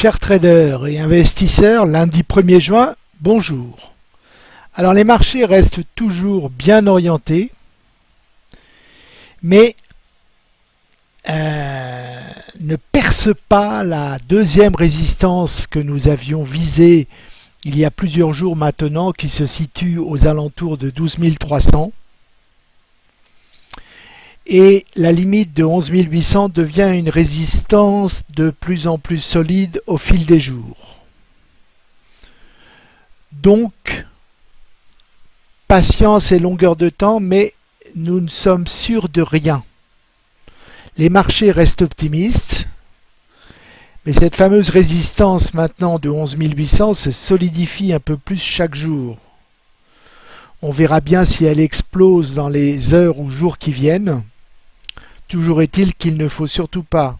Chers traders et investisseurs, lundi 1er juin, bonjour. Alors les marchés restent toujours bien orientés, mais euh, ne percent pas la deuxième résistance que nous avions visée il y a plusieurs jours maintenant, qui se situe aux alentours de 12 300 et la limite de 11 800 devient une résistance de plus en plus solide au fil des jours. Donc, patience et longueur de temps, mais nous ne sommes sûrs de rien. Les marchés restent optimistes, mais cette fameuse résistance maintenant de 11 800 se solidifie un peu plus chaque jour. On verra bien si elle explose dans les heures ou jours qui viennent. Toujours est-il qu'il ne faut surtout pas,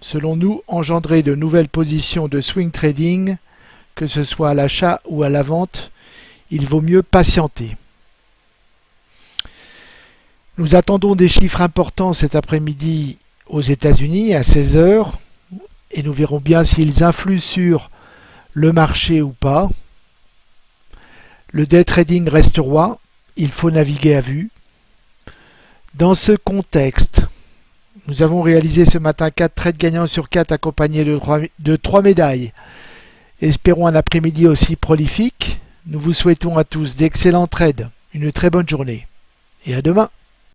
selon nous, engendrer de nouvelles positions de swing trading, que ce soit à l'achat ou à la vente, il vaut mieux patienter. Nous attendons des chiffres importants cet après-midi aux États-Unis à 16h et nous verrons bien s'ils influent sur le marché ou pas. Le day trading reste roi, il faut naviguer à vue. Dans ce contexte, nous avons réalisé ce matin 4 trades gagnants sur 4 accompagnés de 3, de 3 médailles. Espérons un après-midi aussi prolifique. Nous vous souhaitons à tous d'excellents trades, une très bonne journée et à demain.